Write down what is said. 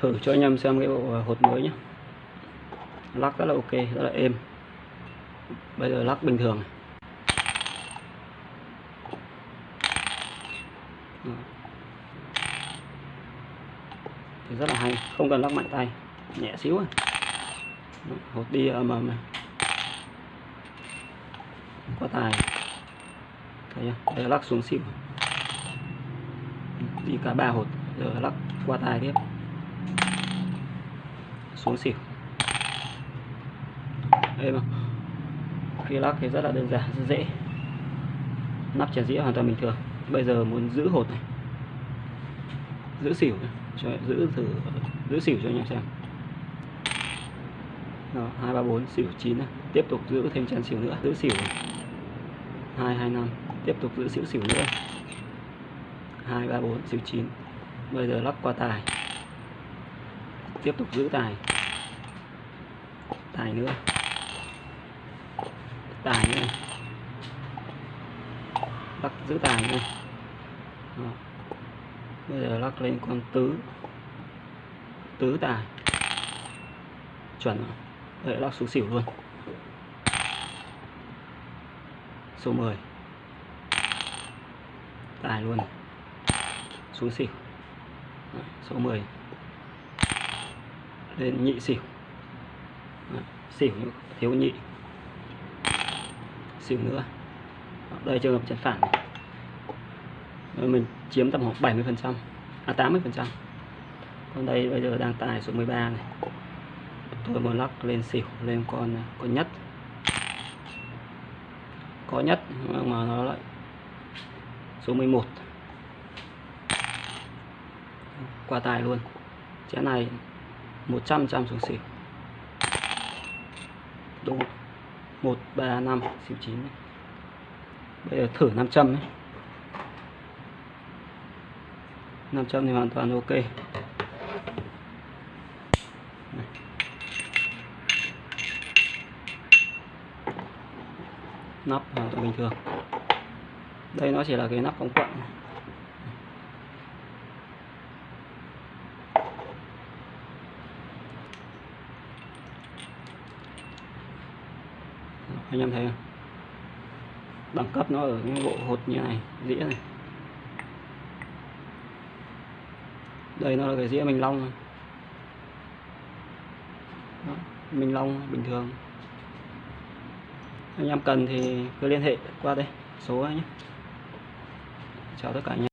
thử cho anh em xem cái bộ hột mới nhé lắc rất là ok, rất là êm. Bây giờ lắc bình thường. Này. Thì rất là hay, không cần lắc mạnh tay, nhẹ xíu à. Hột đi ầm ầm này. Qua tài. Thấy chưa? Lắc xuống xỉu. Đi cả ba hột, giờ lắc qua tài tiếp xuống xỉu. Đây mà. Khi lắc thì rất là đơn giản rất dễ. Nắp chén dĩa hoàn toàn bình thường. Bây giờ muốn giữ hột này. Giữ xỉu này. cho giữ thử giữ xỉu cho anh em xem. Đó, hai ba bốn xỉu chín này. Tiếp tục giữ thêm chén xỉu nữa. Giữ xỉu hai hai năm. Tiếp tục giữ xỉu xỉu nữa. Hai ba bốn xỉu chín. Bây giờ lắc qua tài tiếp tục giữ tài. Tài nữa. Tài nữa. Lắc giữ tài nữa. Đó. bây giờ lắc lên con tứ. Tứ tài. Chuẩn rồi. Đấy, lắc xuống xỉu luôn. Số 10 tài luôn. Xuống xỉu. Đấy, số 10 đây, nhị xỉu. Xỉu thiếu nhị. Xỉu nữa. Đây, trường hợp chén phản này. Rồi mình chiếm tầm khoảng 70 phần trăm à 80 phần trăm. Còn đây, bây giờ đang tài số 13 này. Tôi muốn lắc lên xỉu lên con à, con nhất. Có nhất mà nó lại số 11 qua tài luôn. Chén này 100 trăm xuống xỉu độ 1 3 5 xỉu 9 này. bây giờ thử 500 ấy. 500 thì hoàn toàn ok. Nắp hoàn toàn bình thường. Đây nó chỉ là cái nắp ống quặng anh em thấy không? Đẳng cấp nó ở cái bộ hột như này dĩa này. Đây nó là cái dĩa mình long Đó, mình long bình thường. Anh em cần thì cứ liên hệ qua đây số nhé. Chào tất cả anh em.